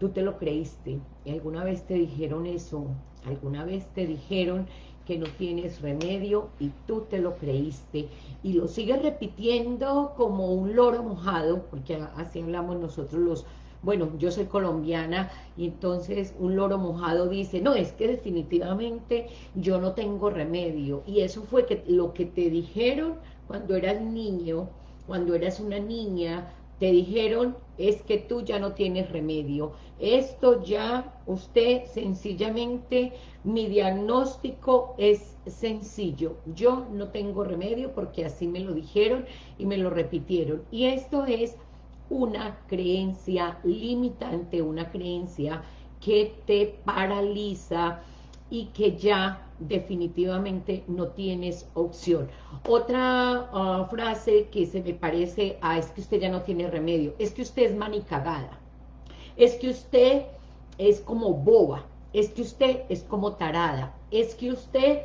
tú te lo creíste, alguna vez te dijeron eso, alguna vez te dijeron que no tienes remedio y tú te lo creíste y lo sigues repitiendo como un loro mojado, porque así hablamos nosotros los, bueno, yo soy colombiana y entonces un loro mojado dice, no, es que definitivamente yo no tengo remedio y eso fue que lo que te dijeron cuando eras niño, cuando eras una niña, te dijeron es que tú ya no tienes remedio. Esto ya, usted sencillamente, mi diagnóstico es sencillo. Yo no tengo remedio porque así me lo dijeron y me lo repitieron. Y esto es una creencia limitante, una creencia que te paraliza y que ya definitivamente no tienes opción. Otra ah, frase que se me parece a es que usted ya no tiene remedio, es que usted es manicagada, es que usted es como boba, es que usted es como tarada, es que usted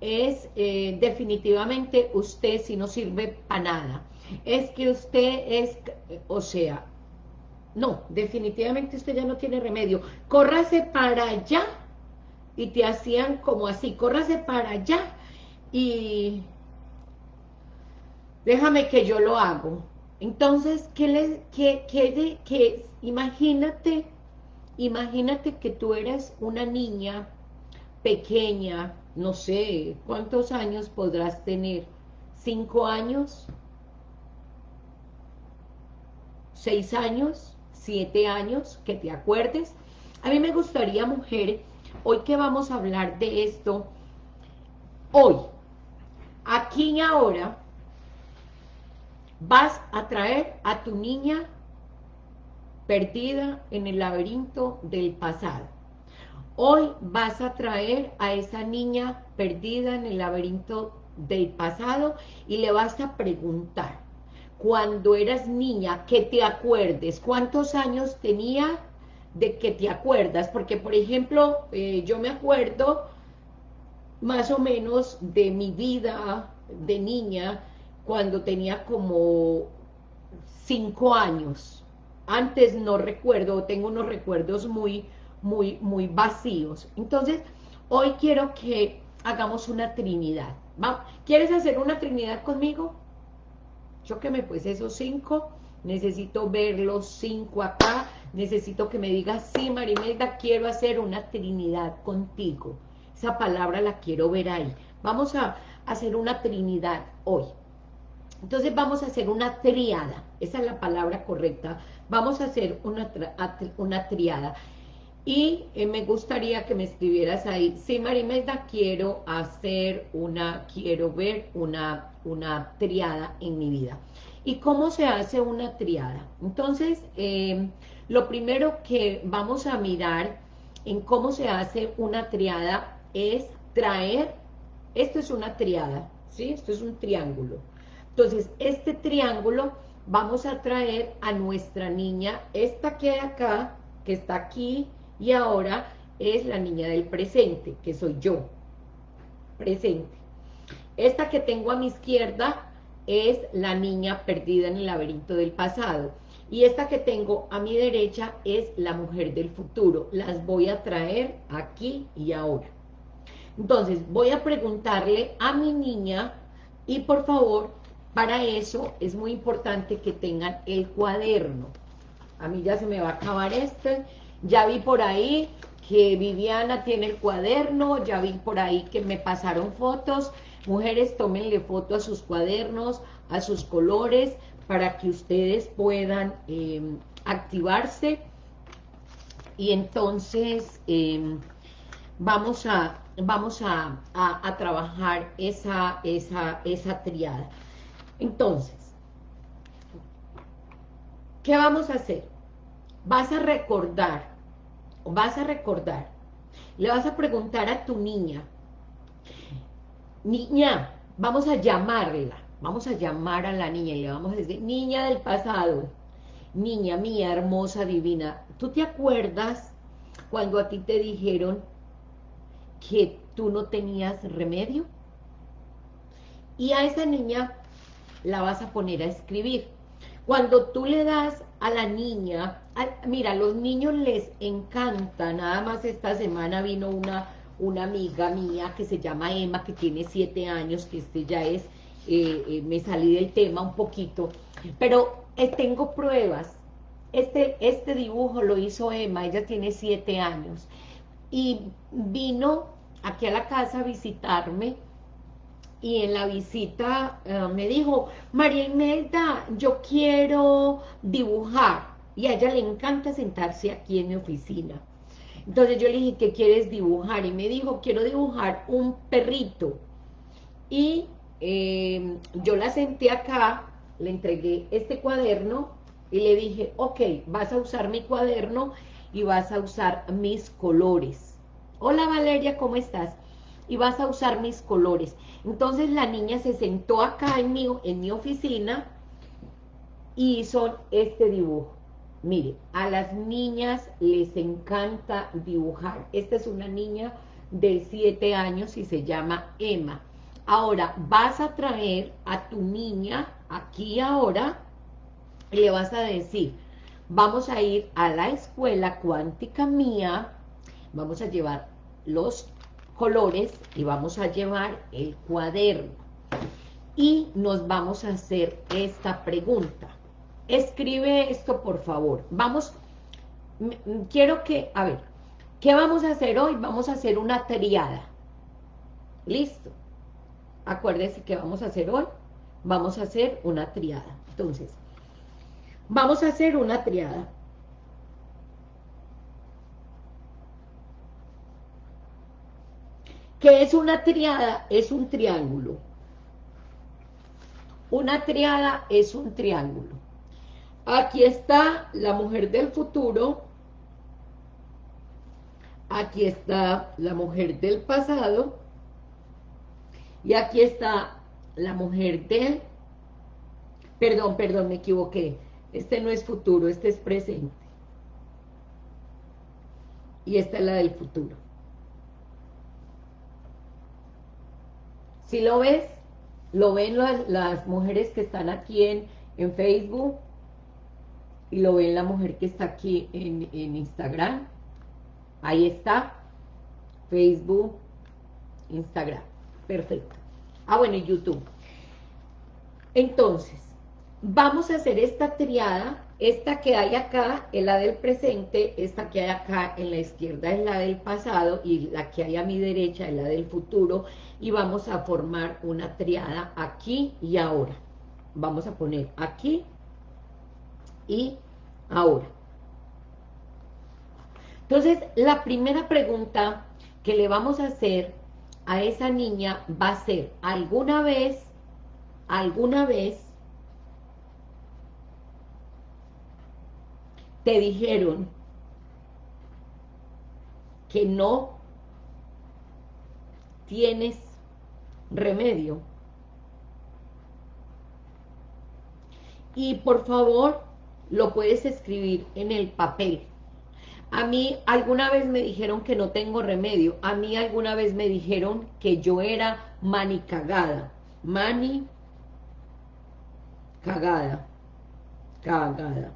es eh, definitivamente usted si no sirve para nada, es que usted es, o sea, no, definitivamente usted ya no tiene remedio, córrase para allá y te hacían como así, córrase para allá y déjame que yo lo hago. Entonces, ¿qué le, qué, qué, qué, imagínate, imagínate que tú eres una niña pequeña, no sé, ¿cuántos años podrás tener? ¿Cinco años? ¿Seis años? ¿Siete años? Que te acuerdes. A mí me gustaría, mujer, Hoy que vamos a hablar de esto, hoy, aquí y ahora, vas a traer a tu niña perdida en el laberinto del pasado. Hoy vas a traer a esa niña perdida en el laberinto del pasado y le vas a preguntar, cuando eras niña, que te acuerdes, ¿cuántos años tenía de que te acuerdas, porque por ejemplo, eh, yo me acuerdo más o menos de mi vida de niña cuando tenía como cinco años. Antes no recuerdo, tengo unos recuerdos muy, muy, muy vacíos. Entonces, hoy quiero que hagamos una trinidad. ¿va? ¿Quieres hacer una trinidad conmigo? Yo que me pues esos cinco, necesito ver los cinco acá, necesito que me digas, sí, Marimelda, quiero hacer una trinidad contigo. Esa palabra la quiero ver ahí. Vamos a hacer una trinidad hoy. Entonces vamos a hacer una triada. Esa es la palabra correcta. Vamos a hacer una, una triada. Y eh, me gustaría que me escribieras ahí, sí, Marimelda, quiero hacer una, quiero ver una, una triada en mi vida. ¿Y cómo se hace una triada? Entonces, eh, lo primero que vamos a mirar en cómo se hace una triada es traer, esto es una triada, ¿sí? Esto es un triángulo. Entonces, este triángulo vamos a traer a nuestra niña, esta que hay acá, que está aquí y ahora, es la niña del presente, que soy yo, presente. Esta que tengo a mi izquierda es la niña perdida en el laberinto del pasado. Y esta que tengo a mi derecha es la mujer del futuro. Las voy a traer aquí y ahora. Entonces, voy a preguntarle a mi niña y por favor, para eso es muy importante que tengan el cuaderno. A mí ya se me va a acabar este. Ya vi por ahí que Viviana tiene el cuaderno, ya vi por ahí que me pasaron fotos. Mujeres, tómenle foto a sus cuadernos, a sus colores, para que ustedes puedan em, activarse y entonces em, vamos a vamos a, trabajar esa, esa, esa triada. Entonces, ¿qué vamos a hacer? Vas a recordar, vas a recordar, le vas a preguntar a tu niña, niña, vamos a llamarla, Vamos a llamar a la niña y le vamos a decir, niña del pasado, niña mía, hermosa, divina, ¿tú te acuerdas cuando a ti te dijeron que tú no tenías remedio? Y a esa niña la vas a poner a escribir. Cuando tú le das a la niña, mira, a los niños les encanta, nada más esta semana vino una, una amiga mía que se llama Emma, que tiene siete años, que este ya es, eh, eh, me salí del tema un poquito, pero eh, tengo pruebas, este, este dibujo lo hizo Emma, ella tiene siete años, y vino aquí a la casa a visitarme, y en la visita me dijo, María Imelda, yo quiero dibujar, y a ella le encanta sentarse aquí en mi oficina. Entonces yo le dije, ¿qué quieres dibujar? Y me dijo, quiero dibujar un perrito. Y eh, yo la senté acá, le entregué este cuaderno y le dije, ok, vas a usar mi cuaderno y vas a usar mis colores. Hola Valeria, ¿cómo estás? Y vas a usar mis colores. Entonces la niña se sentó acá en mi, en mi oficina y hizo este dibujo. Mire, a las niñas les encanta dibujar. Esta es una niña de 7 años y se llama Emma. Ahora, vas a traer a tu niña aquí ahora y le vas a decir, vamos a ir a la escuela cuántica mía, vamos a llevar los colores y vamos a llevar el cuaderno. Y nos vamos a hacer esta pregunta. Escribe esto, por favor. Vamos, quiero que, a ver, ¿qué vamos a hacer hoy? Vamos a hacer una triada. ¿Listo? Acuérdense que vamos a hacer hoy, vamos a hacer una triada. Entonces, vamos a hacer una triada. ¿Qué es una triada? Es un triángulo. Una triada es un triángulo. Aquí está la mujer del futuro. Aquí está la mujer del pasado. Y aquí está la mujer del... Perdón, perdón, me equivoqué. Este no es futuro, este es presente. Y esta es la del futuro. Si lo ves, lo ven las, mujeres que están aquí en, en, Facebook y lo ven la mujer que está aquí en, en Instagram. Ahí está, Facebook, Instagram. Perfecto. Ah, bueno, y YouTube. Entonces, vamos a hacer esta triada esta que hay acá es la del presente, esta que hay acá en la izquierda es la del pasado y la que hay a mi derecha es la del futuro y vamos a formar una triada aquí y ahora. Vamos a poner aquí y ahora. Entonces, la primera pregunta que le vamos a hacer a esa niña va a ser, ¿alguna vez, alguna vez te dijeron que no tienes remedio. Y por favor, lo puedes escribir en el papel. A mí alguna vez me dijeron que no tengo remedio. A mí alguna vez me dijeron que yo era mani cagada. Mani cagada. Cagada.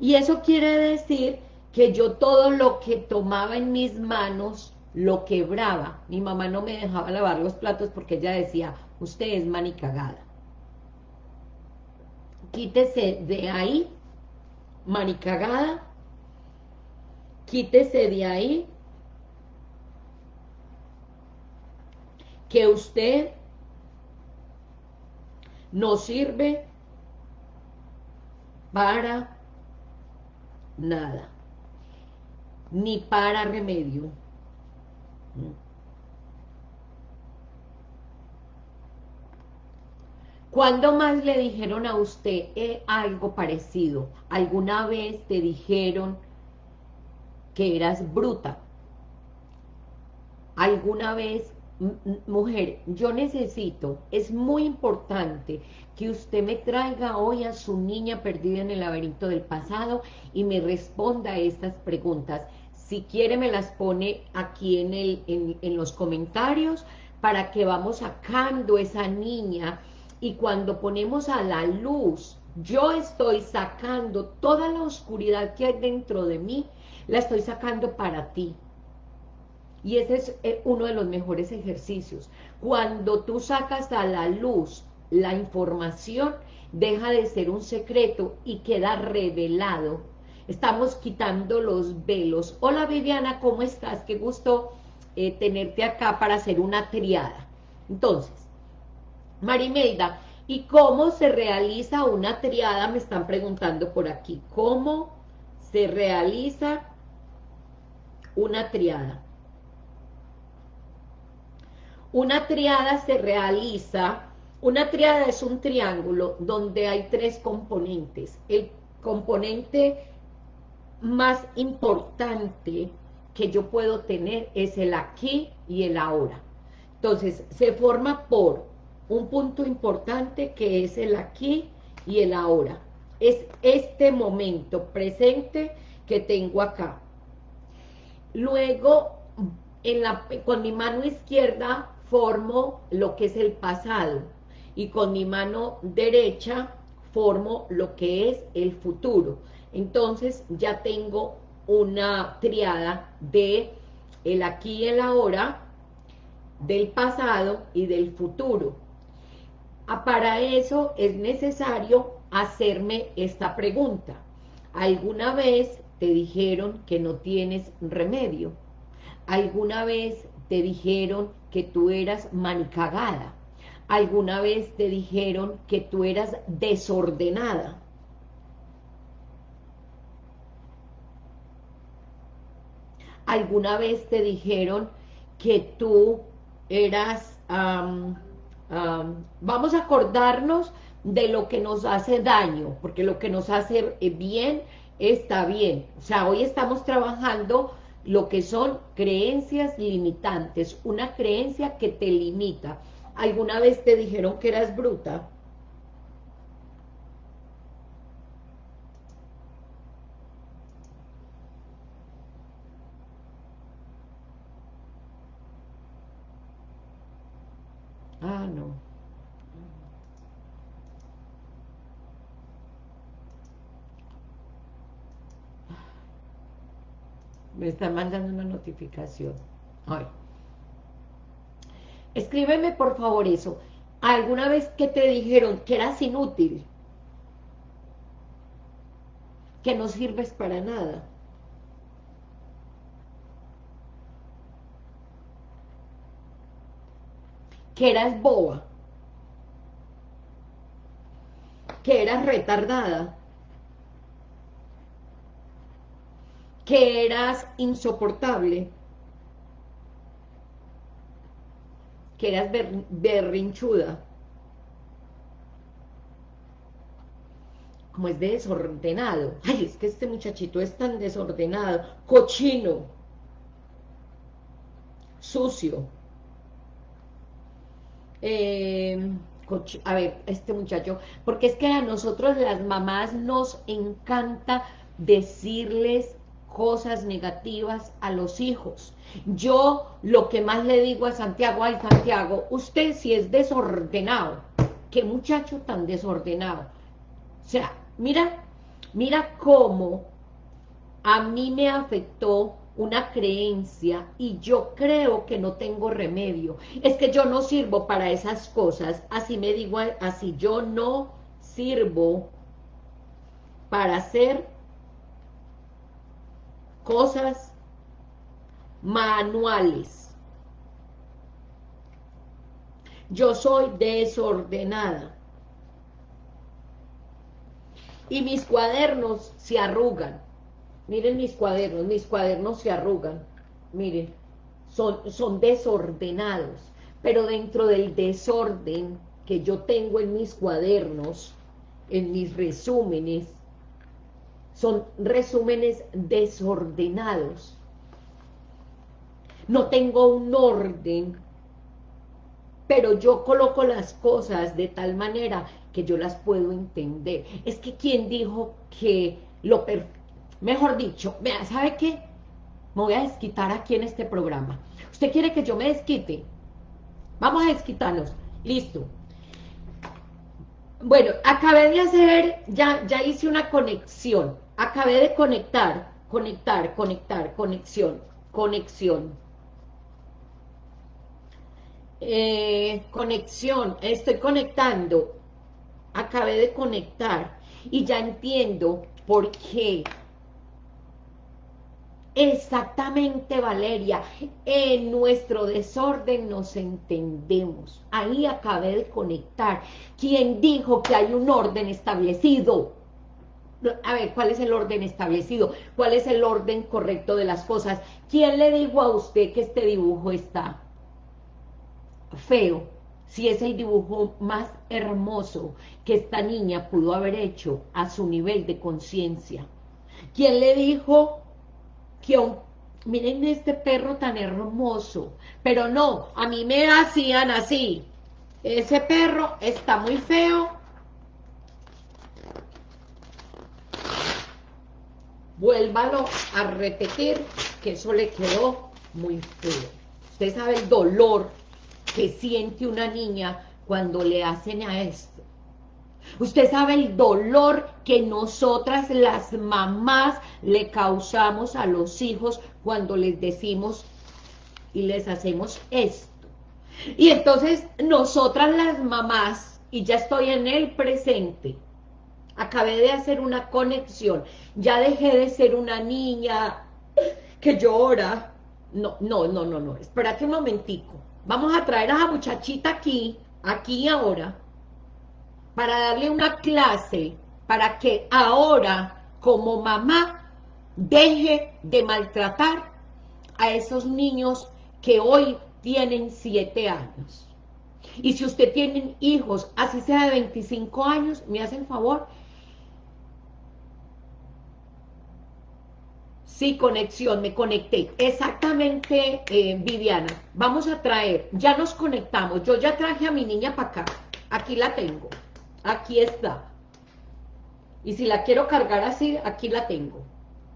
Y eso quiere decir que yo todo lo que tomaba en mis manos lo quebraba. Mi mamá no me dejaba lavar los platos porque ella decía, usted es manicagada. Quítese de ahí, manicagada. Quítese de ahí. Que usted no sirve para nada, ni para remedio. ¿Cuándo más le dijeron a usted eh, algo parecido? ¿Alguna vez te dijeron que eras bruta? ¿Alguna vez mujer, yo necesito, es muy importante que usted me traiga hoy a su niña perdida en el laberinto del pasado y me responda a estas preguntas. Si quiere me las pone aquí en, el, en, los comentarios para que vamos sacando esa niña y cuando ponemos a la luz Yo estoy sacando toda la oscuridad que hay dentro de mí, la estoy sacando para ti. Y ese es eh, uno de los mejores ejercicios. Cuando tú sacas a la luz la información, deja de ser un secreto y queda revelado. Estamos quitando los velos. Hola Viviana, ¿cómo estás? Qué gusto eh, tenerte acá para hacer una triada. Entonces, Marimelda, ¿y cómo se realiza una triada? Me están preguntando por aquí. ¿Cómo se realiza una triada? Una triada se realiza, una triada es un triángulo donde hay tres componentes. El componente más importante que yo puedo tener es el aquí y el ahora. Entonces, se forma por un punto importante que es el aquí y el ahora. Es este momento presente que tengo acá. Luego, con mi mano izquierda formo lo que es el pasado y con mi mano derecha formo lo que es el futuro. Entonces ya tengo una triada de el aquí y el ahora, del pasado y del futuro. Ah, para eso es necesario hacerme esta pregunta. ¿Alguna vez te dijeron que no tienes remedio? ¿Alguna vez te dijeron que tú eras manicagada. Alguna vez te dijeron que tú eras desordenada. Alguna vez te dijeron que tú eras... vamos a acordarnos de lo que nos hace daño, porque lo que nos hace bien está bien. O sea, hoy estamos trabajando lo que son creencias limitantes, una creencia que te limita. ¿Alguna vez te dijeron que eras bruta? Ah, no. Me están mandando una notificación. Ay. Escríbeme por favor eso. ¿Alguna vez que te dijeron que eras inútil? Que no sirves para nada. Que eras boba. Que eras retardada. Que eras insoportable, que eras berrinchuda, como es desordenado, ay, es que este muchachito es tan desordenado, cochino, sucio, eh, a ver, este muchacho, porque es que a nosotros las mamás nos encanta decirles cosas negativas a los hijos. Yo lo que más le digo a Santiago, ay Santiago, usted si es desordenado, qué muchacho tan desordenado. O sea, mira, mira cómo a mí me afectó una creencia y yo creo que no tengo remedio. Es que yo no sirvo para esas cosas, así me digo, así yo no sirvo para ser cosas manuales. Yo soy desordenada. Y mis cuadernos se arrugan. Miren mis cuadernos, mis cuadernos se arrugan. Miren, son, son desordenados. Pero dentro del desorden que yo tengo en mis cuadernos, en mis resúmenes, son resúmenes desordenados. No tengo un orden, pero yo coloco las cosas de tal manera que yo las puedo entender. Es que quien dijo que lo mejor dicho, ¿sabe qué? Me voy a desquitar aquí en este programa. ¿Usted quiere que yo me desquite? Vamos a desquitarnos. Listo. Bueno, acabé de hacer, ya, ya hice una conexión, acabé de conectar, conectar, conectar, conexión, conexión. Eh, conexión, estoy conectando, acabé de conectar y ya entiendo por qué Exactamente, Valeria. En nuestro desorden nos entendemos. Ahí acabé de conectar. ¿Quién dijo que hay un orden establecido? A ver, ¿cuál es el orden establecido? ¿Cuál es el orden correcto de las cosas? ¿Quién le dijo a usted que este dibujo está feo? Si es el dibujo más hermoso que esta niña pudo haber hecho a su nivel de conciencia. ¿Quién le dijo que miren este perro tan hermoso, pero no, a mí me hacían así, ese perro está muy feo, vuélvalo a repetir, que eso le quedó muy feo. Usted sabe el dolor que siente una niña cuando le hacen a esto. Usted sabe el dolor que nosotras las mamás le causamos a los hijos cuando les decimos y les hacemos esto. Y entonces nosotras las mamás, y ya estoy en el presente, acabé de hacer una conexión, ya dejé de ser una niña que llora. No, no, no, no, no, espérate un momentico. Vamos a traer a la muchachita aquí, aquí y ahora, para darle una clase para que ahora, como mamá, deje de maltratar a esos niños que hoy tienen siete años. Y si usted tiene hijos, así sea de 25 años, me hacen favor. Sí, conexión, me conecté. Exactamente, eh, Viviana. Vamos a traer, ya nos conectamos. Yo ya traje a mi niña para acá. Aquí la tengo. Aquí está. Y si la quiero cargar así, aquí la tengo.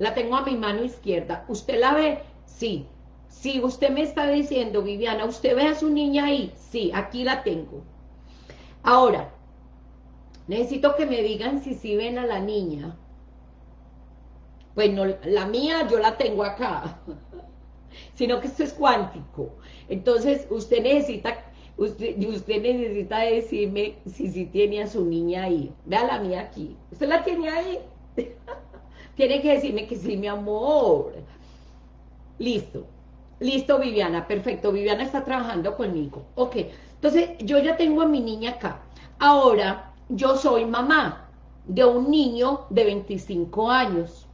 La tengo a mi mano izquierda. ¿Usted la ve? Sí. Sí, usted me está diciendo, Viviana, ¿usted ve a su niña ahí? Sí, aquí la tengo. Ahora, necesito que me digan si sí ven a la niña. Bueno, la mía yo la tengo acá, sino que esto es cuántico. Entonces, usted necesita Usted, usted necesita decirme si, si tiene a su niña ahí. Vea la mía aquí. ¿Usted la tiene ahí? tiene que decirme que sí, mi amor. Listo. Listo, Viviana. Perfecto. Viviana está trabajando conmigo. Ok. Entonces, yo ya tengo a mi niña acá. Ahora, yo soy mamá de un niño de 25 años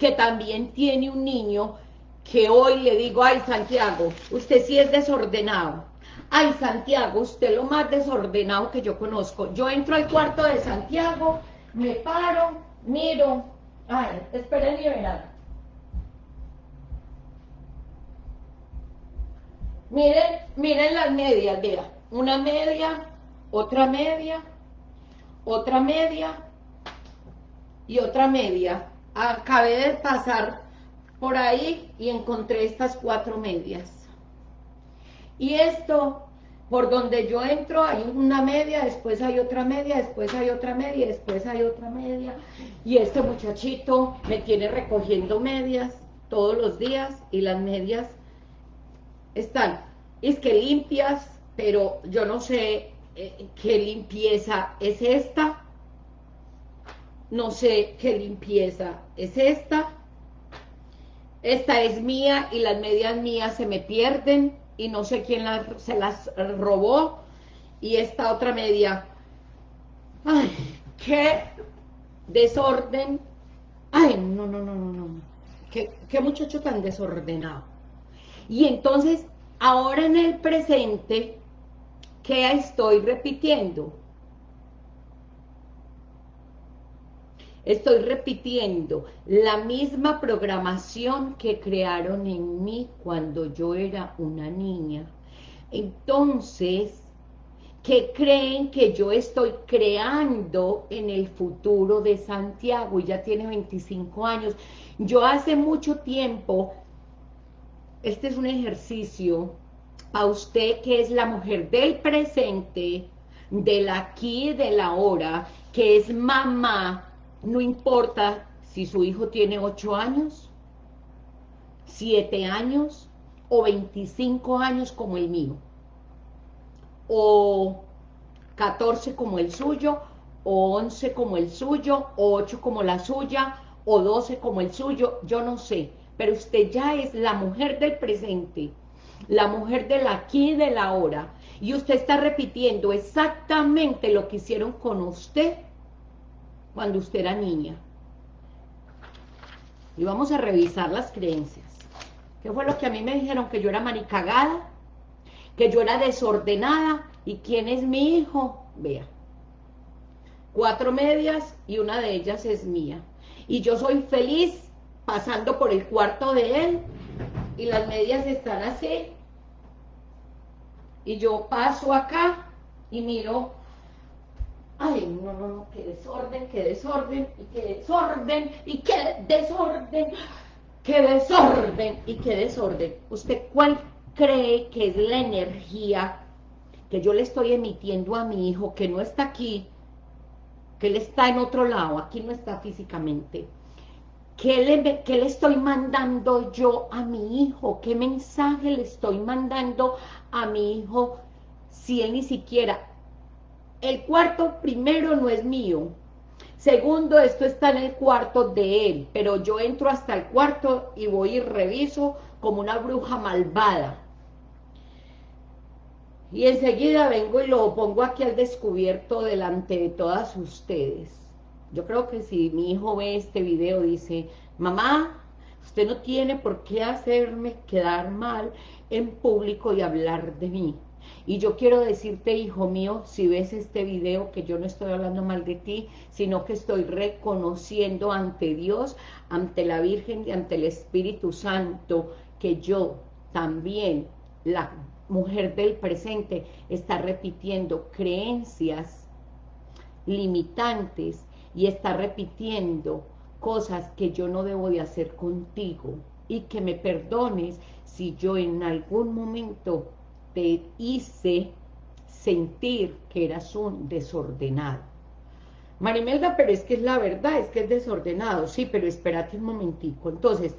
que también tiene un niño que hoy le digo, ay, Santiago, usted sí es desordenado Ay, Santiago, usted lo más desordenado que yo conozco. Yo entro al cuarto de Santiago, me paro, miro. Ay, esperen y verán. Miren, miren las medias, vea. Una media, otra media, otra media y otra media. Acabé de pasar por ahí y encontré estas cuatro medias. Y esto, por donde yo entro, hay una media, después hay otra media, después hay otra media, después hay otra media. Y este muchachito me tiene recogiendo medias todos los días y las medias están, es que limpias, pero yo no sé eh, qué limpieza es esta. No sé qué limpieza es esta. Esta es mía y las medias mías se me pierden y no sé quién se las robó, y esta otra media, ay, qué desorden, ay, no, no, no, no, no, qué, qué muchacho tan desordenado. Y entonces, ahora en el presente, ¿qué estoy repitiendo? Estoy repitiendo la misma programación que crearon en mí cuando yo era una niña. Entonces, ¿qué creen que yo estoy creando en el futuro de Santiago? Y ya tiene 25 años. Yo hace mucho tiempo, este es un ejercicio a usted que es la mujer del presente, del aquí y del ahora, que es mamá, no importa si su hijo tiene 8 años, 7 años o 25 años como el mío, o 14 como el suyo, o 11 como el suyo, o 8 como la suya, o 12 como el suyo, yo no sé, pero usted ya es la mujer del presente, la mujer del aquí y del ahora, y usted está repitiendo exactamente lo que hicieron con usted cuando usted era niña. Y vamos a revisar las creencias. ¿Qué fue lo que a mí me dijeron? Que yo era maricagada, que yo era desordenada, ¿y quién es mi hijo? Vea, cuatro medias y una de ellas es mía. Y yo soy feliz pasando por el cuarto de él y las medias están así. Y yo paso acá y miro, ay, no, no, no, qué desorden, qué desorden, y qué desorden, y qué desorden, qué desorden, y qué desorden. ¿Usted cuál cree que es la energía que yo le estoy emitiendo a mi hijo, que no está aquí, que él está en otro lado, aquí no está físicamente? ¿Qué le, ¿Qué le, estoy mandando yo a mi hijo? ¿Qué mensaje le estoy mandando a mi hijo si él ni siquiera... El cuarto primero no es mío. Segundo, esto está en el cuarto de él, pero yo entro hasta el cuarto y voy y reviso como una bruja malvada. Y enseguida vengo y lo pongo aquí al descubierto delante de todas ustedes. Yo creo que si mi hijo ve este video, dice, mamá, usted no tiene por qué hacerme quedar mal en público y hablar de mí. Y yo quiero decirte, hijo mío, si ves este video, que yo no estoy hablando mal de ti, sino que estoy reconociendo ante Dios, ante la Virgen y ante el Espíritu Santo, que yo también, la mujer del presente, está repitiendo creencias limitantes y está repitiendo cosas que yo no debo de hacer contigo. Y que me perdones si yo en algún momento te hice sentir que eras un desordenado. Marimelda, pero es que es la verdad, es que es desordenado, sí, pero espérate un momentico. Entonces,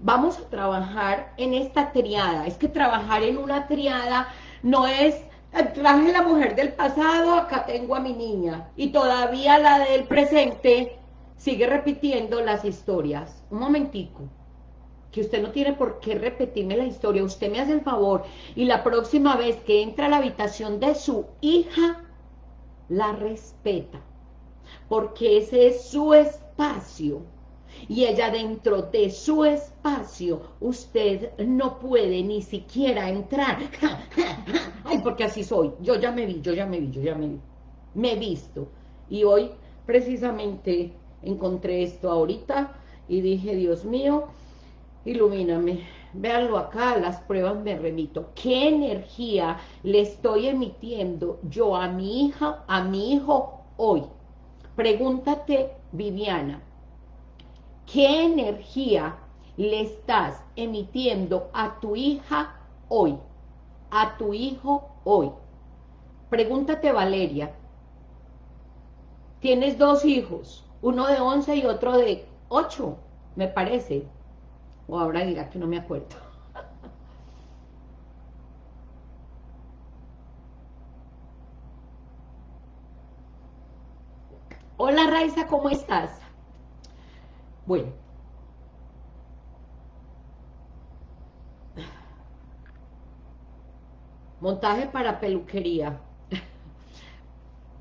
vamos a trabajar en esta triada. Es que trabajar en una triada no es, traje la mujer del pasado, acá tengo a mi niña, y todavía la del presente sigue repitiendo las historias. Un momentico que usted no tiene por qué repetirme la historia, usted me hace el favor, y la próxima vez que entra a la habitación de su hija, la respeta, porque ese es su espacio, y ella dentro de su espacio, usted no puede ni siquiera entrar, ay, porque así soy, yo ya me vi, yo ya me vi, yo ya me vi, me he visto, y hoy precisamente encontré esto ahorita, y dije, Dios mío, ilumíname. Véanlo acá, las pruebas me remito. ¿Qué energía le estoy emitiendo yo a mi hija, a mi hijo hoy? Pregúntate, Viviana, ¿qué energía le estás emitiendo a tu hija hoy? A tu hijo hoy. Pregúntate, Valeria. Tienes dos hijos, uno de 11 y otro de 8, me parece. O ahora dirá que no me acuerdo. Hola Raiza, ¿cómo estás? Bueno. Montaje para peluquería.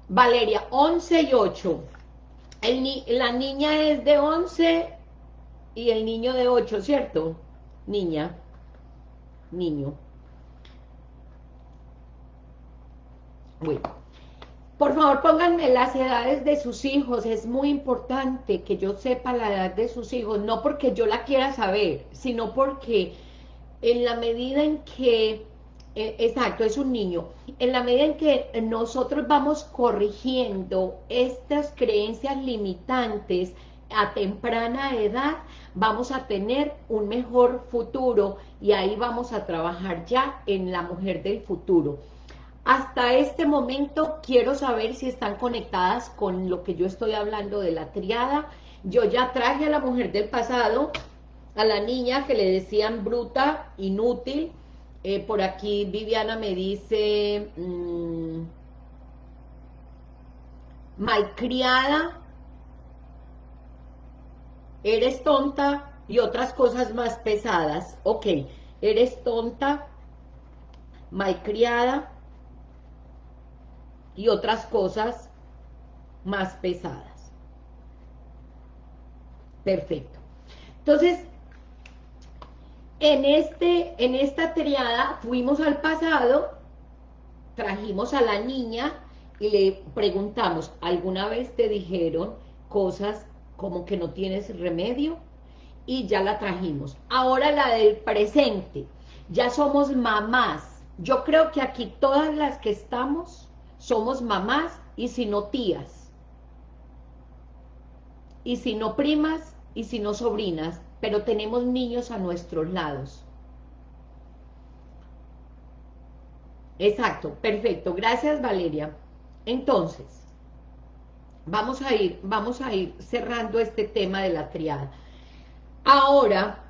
Valeria, 11 y 8. la niña es de 11 y el niño de 8, ¿cierto? Niña, niño. Bueno, por favor pónganme las edades de sus hijos, es muy importante que yo sepa la edad de sus hijos, no porque yo la quiera saber, sino porque en la medida en que, eh, exacto, es un niño, en la medida en que nosotros vamos corrigiendo estas creencias limitantes, a temprana edad vamos a tener un mejor futuro y ahí vamos a trabajar ya en la mujer del futuro. hasta este momento quiero saber si están conectadas con lo que yo estoy hablando de la triada. Yo ya traje a la mujer del pasado, a la niña que le decían bruta, inútil. Eh, por aquí Viviana me dice... Mmm, malcriada, eres tonta y otras cosas más pesadas. Ok, eres tonta, malcriada y otras cosas más pesadas. Perfecto. Entonces, en, este, en esta triada fuimos al pasado, trajimos a la niña y le preguntamos, ¿alguna vez te dijeron cosas como que no tienes remedio? Y ya la trajimos. Ahora la del presente, ya somos mamás. Yo creo que aquí todas las que estamos somos mamás y si no tías. Y si no primas y si no sobrinas, pero tenemos niños a nuestros lados. Exacto, perfecto. Gracias, Valeria. Entonces, vamos a ir, vamos a ir cerrando este tema de la triada. Ahora,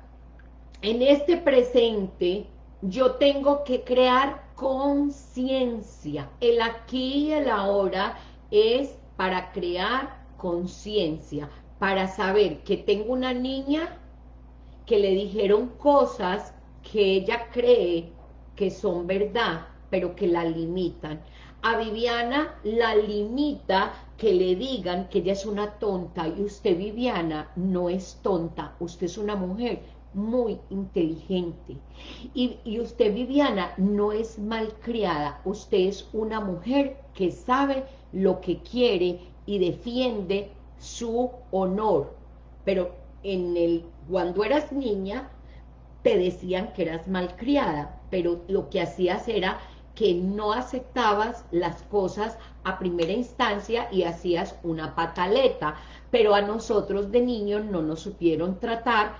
en este presente, yo tengo que crear conciencia. El aquí y el ahora es para crear conciencia, para saber que tengo una niña que le dijeron cosas que ella cree que son verdad, pero que la limitan. A Viviana la limita que le digan que ella es una tonta y usted, Viviana, no es tonta, usted es una mujer muy inteligente. Y, y, usted, Viviana, no es malcriada, usted es una mujer que sabe lo que quiere y defiende su honor. Pero en el cuando eras niña, te decían que eras malcriada, pero lo que hacías era que no aceptabas las cosas a primera instancia y hacías una pataleta, pero a nosotros de niños no nos supieron tratar,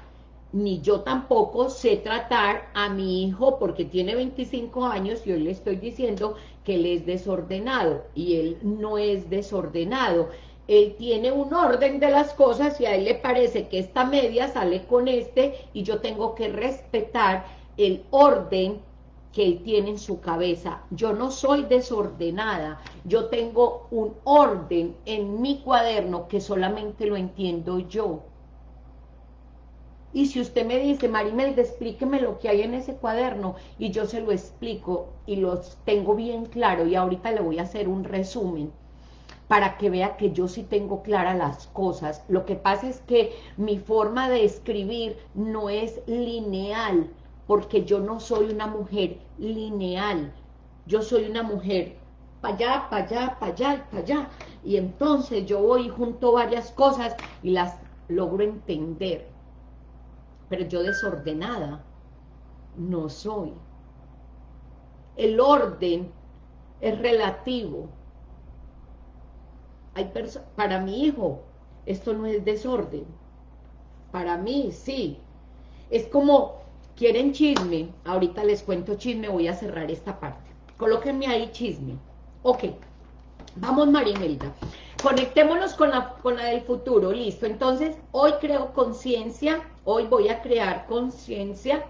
ni yo tampoco sé tratar a mi hijo porque tiene 25 años y hoy le estoy diciendo que él es desordenado y él no es desordenado, él tiene un orden de las cosas y a él le parece que esta media sale con este y yo tengo que respetar el orden que él tiene en su cabeza. Yo no soy desordenada, yo tengo un orden en mi cuaderno que solamente lo entiendo yo. Y si usted me dice, Marimelda, explíqueme lo que hay en ese cuaderno, y yo se lo explico, y lo tengo bien claro, y ahorita le voy a hacer un resumen, para que vea que yo sí tengo claras las cosas. Lo que pasa es que mi forma de escribir no es lineal, porque yo no soy una mujer lineal, yo soy una mujer para allá, para allá, para allá, para allá, y entonces yo voy junto varias cosas y las logro entender, pero yo desordenada no soy. El orden es relativo. Hay para mi hijo, esto no es desorden. Para mí, sí. Es como ¿Quieren chisme? Ahorita les cuento chisme, voy a cerrar esta parte. Colóquenme ahí chisme. Ok, vamos Marimelda. Conectémonos con la, con la del futuro, listo. Entonces, hoy creo conciencia, hoy voy a crear conciencia.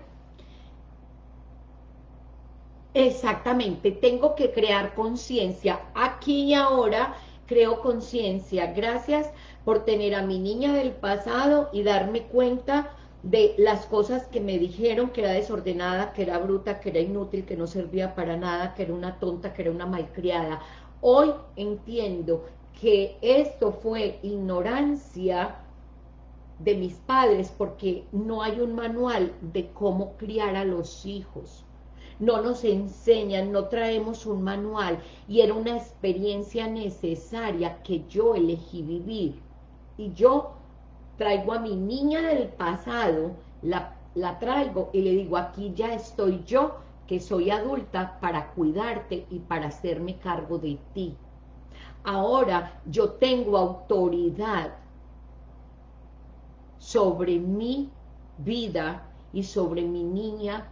Exactamente, tengo que crear conciencia. Aquí y ahora creo conciencia. Gracias por tener a mi niña del pasado y darme cuenta de las cosas que me dijeron que era desordenada, que era bruta, que era inútil, que no servía para nada, que era una tonta, que era una malcriada. Hoy entiendo que esto fue ignorancia de mis padres porque no hay un manual de cómo criar a los hijos. No nos enseñan, no traemos un manual y era una experiencia necesaria que yo elegí vivir. Y yo traigo a mi niña del pasado, la, la traigo y le digo, aquí ya estoy yo, que soy adulta, para cuidarte y para hacerme cargo de ti. Ahora yo tengo autoridad sobre mi vida y sobre mi niña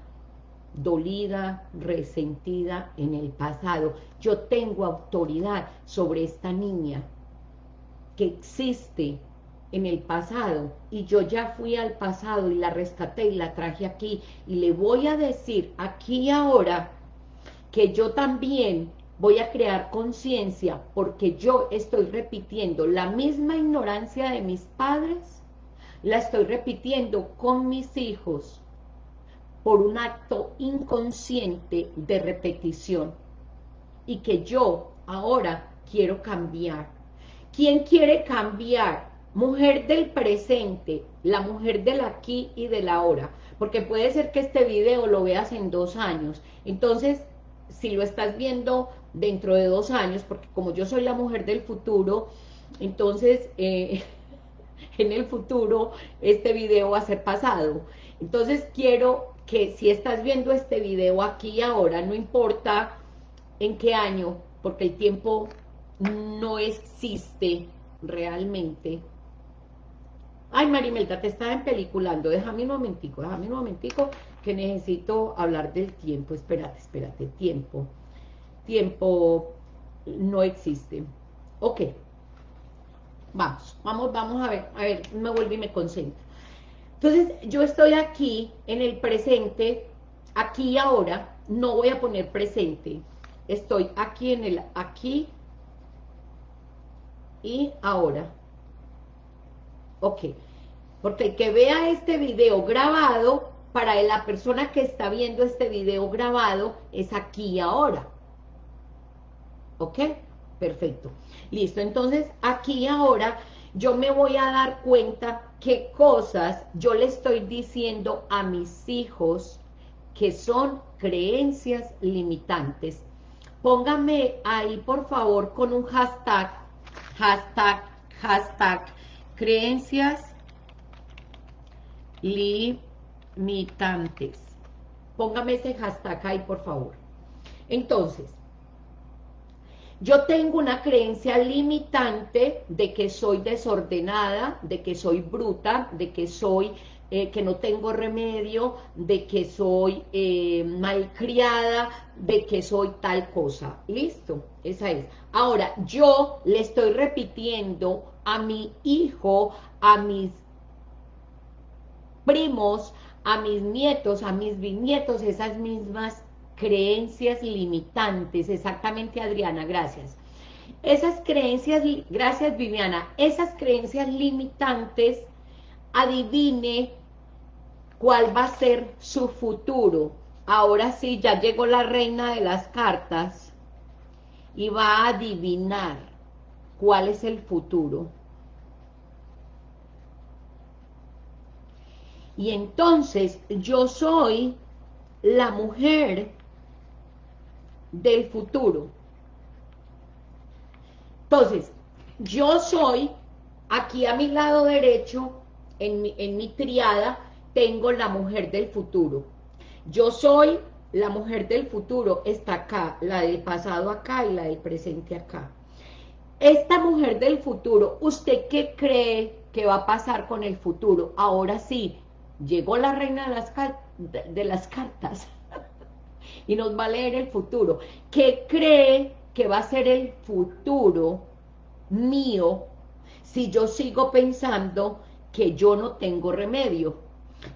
dolida, resentida en el pasado. Yo tengo autoridad sobre esta niña que existe en el pasado y yo ya fui al pasado y la rescaté y la traje aquí y le voy a decir aquí ahora que yo también voy a crear conciencia porque yo estoy repitiendo la misma ignorancia de mis padres, la estoy repitiendo con mis hijos por un acto inconsciente de repetición y que yo ahora quiero cambiar. ¿Quién quiere cambiar? Mujer del presente, la mujer del aquí y del ahora, porque puede ser que este video lo veas en dos años, entonces si lo estás viendo dentro de dos años, porque como yo soy la mujer del futuro, entonces eh, en el futuro este video va a ser pasado, entonces quiero que si estás viendo este video aquí y ahora, no importa en qué año, porque el tiempo no existe realmente, Ay, Marimelda, te estaba empeliculando. Déjame un momentico, déjame un momentico que necesito hablar del tiempo. Espérate, espérate, tiempo. Tiempo no existe. Ok. Vamos, vamos, vamos a ver. A ver, me vuelvo y me concentro. Entonces, yo estoy aquí en el presente, aquí y ahora. No voy a poner presente. Estoy aquí en el aquí y ahora Ok, porque que vea este video grabado, para la persona que está viendo este video grabado, es aquí y ahora. ¿Ok? Perfecto. Listo, entonces aquí y ahora yo me voy a dar cuenta qué cosas yo le estoy diciendo a mis hijos que son creencias limitantes. Póngame ahí, por favor, con un hashtag, hashtag, hashtag, Creencias limitantes. Póngame ese hashtag ahí, por favor. Entonces, yo tengo una creencia limitante de que soy desordenada, de que soy bruta, de que soy, eh, que no tengo remedio, de que soy eh, malcriada, de que soy tal cosa. ¿Listo? Esa es. Ahora, yo le estoy repitiendo a mi hijo, a mis primos, a mis nietos, a mis bisnietos, esas mismas creencias limitantes, exactamente Adriana, gracias. Esas creencias, gracias Viviana, esas creencias limitantes, adivine cuál va a ser su futuro. Ahora sí, ya llegó la reina de las cartas y va a adivinar cuál es el futuro. Y entonces yo soy la mujer del futuro. Entonces, yo soy, aquí a mi lado derecho, en mi, en triada, tengo la mujer del futuro. Yo soy la mujer del futuro, está acá, la del pasado acá y la del presente acá. Esta mujer del futuro, ¿usted qué cree que va a pasar con el futuro? Ahora sí, llegó la reina de las, de las cartas y nos va a leer el futuro. ¿Qué cree que va a ser el futuro mío si yo sigo pensando que yo no tengo remedio,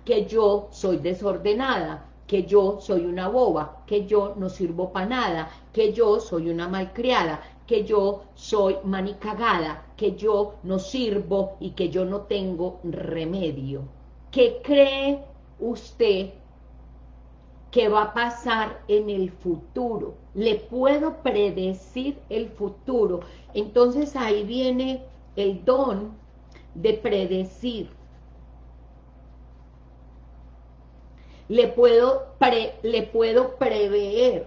que yo soy desordenada, que yo soy una boba, que yo no sirvo para nada, que yo soy una malcriada, que yo soy manicagada, que yo no sirvo y que yo no tengo remedio. ¿Qué cree usted que va a pasar en el futuro? Le puedo predecir el futuro. Entonces ahí viene el don de predecir. Le puedo, le puedo prever,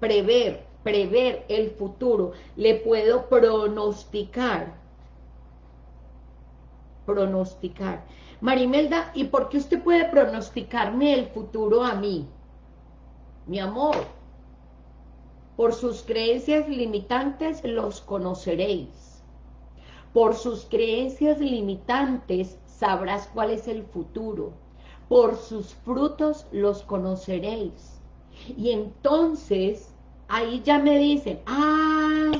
prever prever el futuro, le puedo pronosticar, pronosticar. Marimelda, ¿y por qué usted puede pronosticarme el futuro a mí? Mi amor, por sus creencias limitantes los conoceréis. Por sus creencias limitantes sabrás cuál es el futuro. Por sus frutos los conoceréis Y entonces, ahí ya me dicen, ah,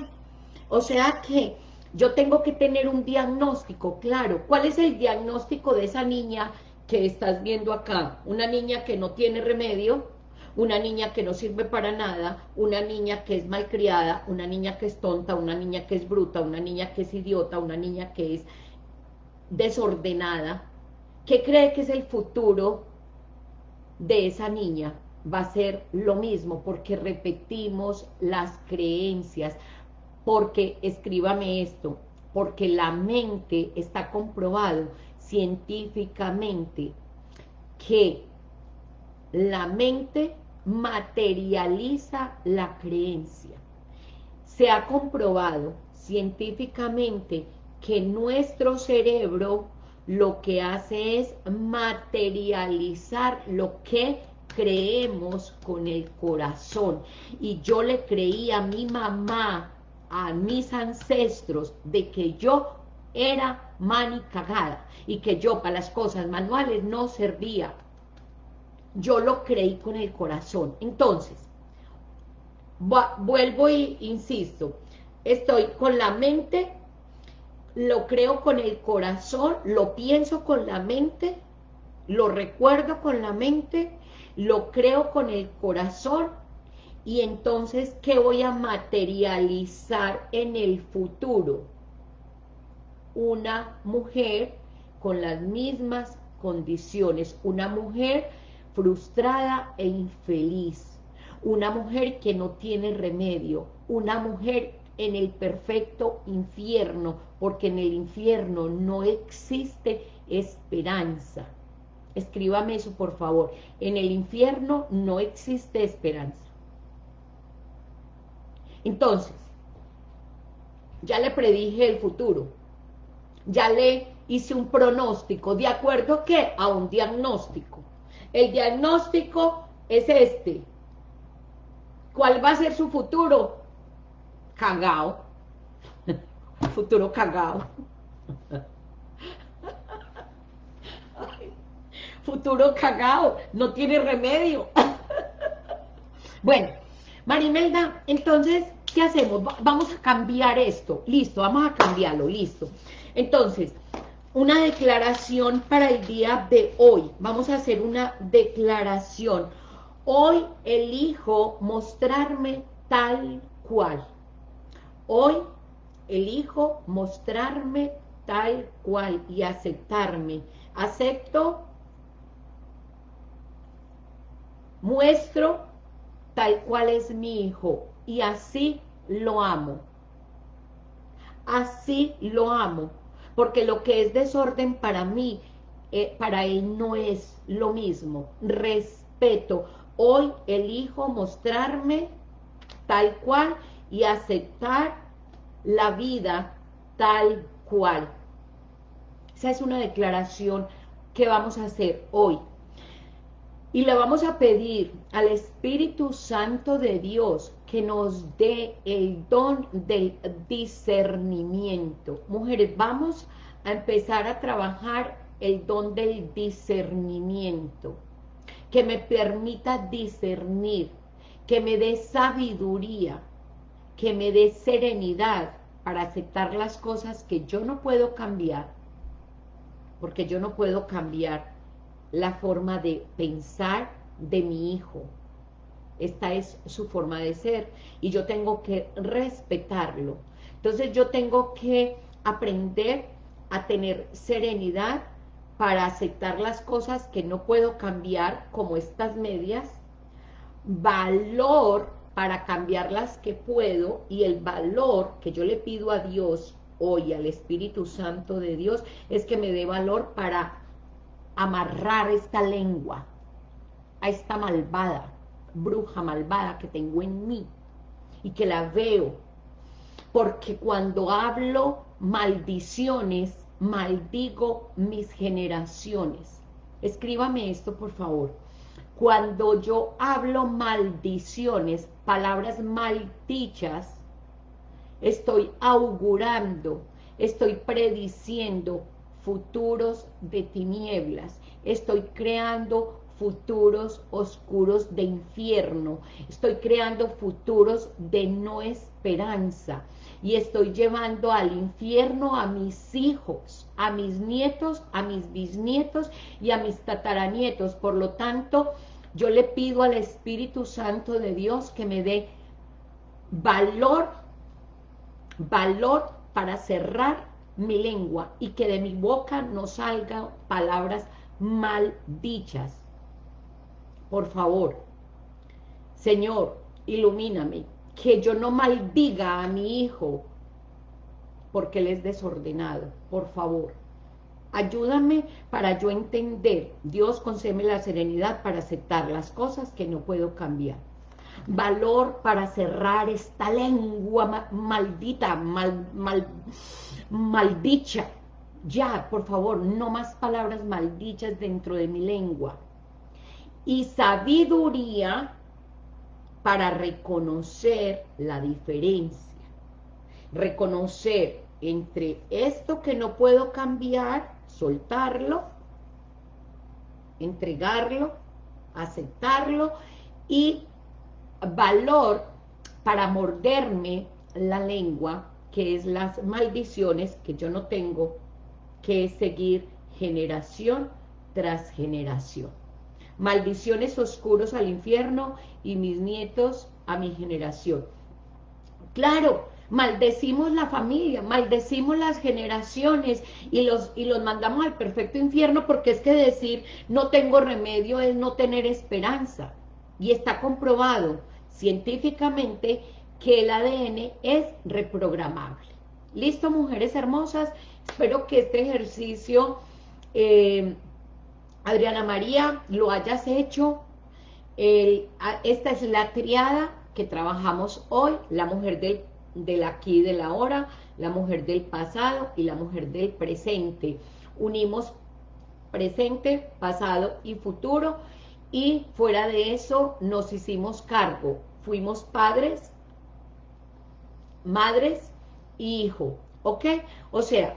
o sea que yo tengo que tener un diagnóstico, claro. ¿Cuál es el diagnóstico de esa niña que estás viendo acá? Una niña que no tiene remedio, una niña que no sirve para nada, una niña que es malcriada, una niña que es tonta, una niña que es bruta, una niña que es idiota, una niña que es desordenada, ¿qué cree que es el futuro de esa niña? Va a ser lo mismo, porque repetimos las creencias, porque, escríbame esto, porque la mente está comprobado científicamente que la mente materializa la creencia. Se ha comprobado científicamente que nuestro cerebro lo que hace es materializar lo que creemos con el corazón. Y yo le creí a mi mamá, a mis ancestros, de que yo era mani cagada y que yo para las cosas manuales no servía. Yo lo creí con el corazón. Entonces, vuelvo y insisto, estoy con la mente lo creo con el corazón, lo pienso con la mente, lo recuerdo con la mente, lo creo con el corazón, y entonces, ¿qué voy a materializar en el futuro? Una mujer con las mismas condiciones, una mujer frustrada e infeliz, una mujer que no tiene remedio, una mujer en el perfecto infierno, porque en el infierno no existe esperanza. Escríbame eso, por favor. En el infierno no existe esperanza. Entonces, ya le predije el futuro. Ya le hice un pronóstico. ¿De acuerdo a qué? A un diagnóstico. El diagnóstico es este. ¿Cuál va a ser su futuro? cagao, futuro cagao, futuro cagao, no tiene remedio. bueno, Marimelda, entonces, ¿qué hacemos? Vamos a cambiar esto, listo, vamos a cambiarlo, listo. Entonces, una declaración para el día de hoy, vamos a hacer una declaración. Hoy elijo mostrarme tal cual. Hoy elijo mostrarme tal cual y aceptarme. Acepto, muestro tal cual es mi hijo y así lo amo. Así lo amo, porque lo que es desorden para mí, eh, para él no es lo mismo. Respeto. Hoy elijo mostrarme tal cual y aceptar la vida tal cual. Esa es una declaración que vamos a hacer hoy. Y le vamos a pedir al Espíritu Santo de Dios que nos dé el don del discernimiento. Mujeres, vamos a empezar a trabajar el don del discernimiento. Que me permita discernir, que me dé sabiduría, que me dé serenidad para aceptar las cosas que yo no puedo cambiar, porque yo no puedo cambiar la forma de pensar de mi hijo. Esta es su forma de ser y yo tengo que respetarlo. Entonces yo tengo que aprender a tener serenidad para aceptar las cosas que no puedo cambiar, como estas medias, valor para cambiar las que puedo y el valor que yo le pido a Dios hoy, al Espíritu Santo de Dios, es que me dé valor para amarrar esta lengua a esta malvada, bruja malvada que tengo en mí y que la veo, porque cuando hablo maldiciones, maldigo mis generaciones. Escríbame esto, por favor. Cuando yo hablo maldiciones, palabras maldichas, estoy augurando, estoy prediciendo futuros de tinieblas, estoy creando futuros oscuros de infierno, estoy creando futuros de no esperanza y estoy llevando al infierno a mis hijos, a mis nietos, a mis bisnietos y a mis tataranietos. Por lo tanto, yo le pido al Espíritu Santo de Dios que me dé valor, valor para cerrar mi lengua y que de mi boca no salgan palabras mal dichas. Por favor, Señor, ilumíname, que yo no maldiga a mi hijo porque él es desordenado, por favor. Ayúdame para yo entender. Dios concédeme la serenidad para aceptar las cosas que no puedo cambiar. Valor para cerrar esta lengua maldita, mal, mal, maldicha. Ya, por favor, no más palabras maldichas dentro de mi lengua. Y sabiduría para reconocer la diferencia. Reconocer entre esto que no puedo cambiar, soltarlo, entregarlo, aceptarlo y valor para morderme la lengua, que es las maldiciones que yo no tengo que seguir generación tras generación. Maldiciones oscuros al infierno y mis nietos a mi generación. Claro, maldecimos la familia, maldecimos las generaciones y los, y los mandamos al perfecto infierno porque es que decir no tengo remedio es no tener esperanza. Y está comprobado científicamente que el ADN es reprogramable. ¿Listo, mujeres hermosas? Espero que este ejercicio, eh, Adriana María, lo hayas hecho. esta es la triada que trabajamos hoy, la mujer del del aquí y del ahora, la mujer del pasado y la mujer del presente. Unimos presente, pasado y futuro y fuera de eso nos hicimos cargo. Fuimos padres, madres y hijo, ¿ok? O sea,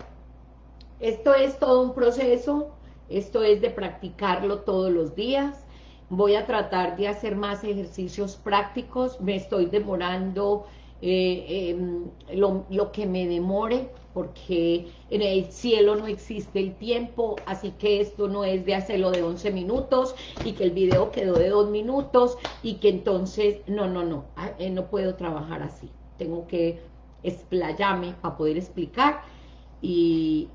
esto es todo un proceso, esto es de practicarlo todos los días, voy a tratar de hacer más ejercicios prácticos, me estoy demorando eh, em, lo, que me demore, porque en el cielo no existe el tiempo, así que esto no es de hacerlo de 11 minutos, y que el video quedó de 2 minutos, y que entonces, no, no, no, ah, eh, no puedo trabajar así, tengo que explayarme para poder explicar, y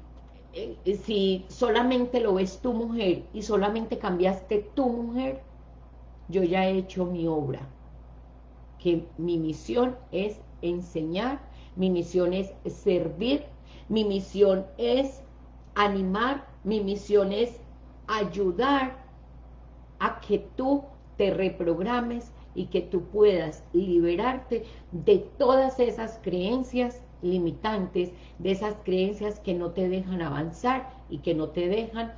si solamente lo ves tu mujer, y solamente cambiaste tu mujer, yo ya he hecho mi obra, que mi misión es enseñar, mi misión es servir, mi misión es animar, mi misión es ayudar a que tú te reprogrames y que tú puedas liberarte de todas esas creencias limitantes, de esas creencias que no te dejan avanzar y que no te dejan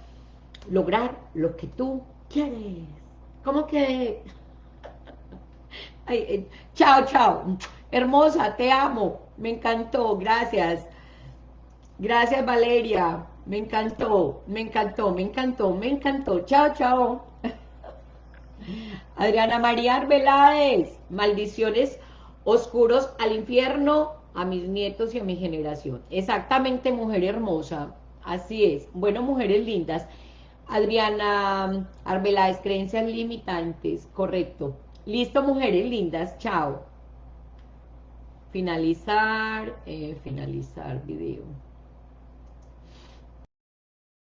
lograr lo que tú quieres. ¿Cómo que eh, chao, chao. Hermosa, te amo. Me encantó, gracias. Gracias, Valeria. Me encantó, me encantó, me encantó, me encantó. Chao, chao. Adriana María Arbeláez, maldiciones oscuros al infierno, a mis nietos y a mi generación. Exactamente, mujer hermosa. Así es. Bueno, mujeres lindas. Adriana Arbeláez, creencias limitantes. Correcto. Listo, mujeres lindas, chao. Finalizar, eh, finalizar video.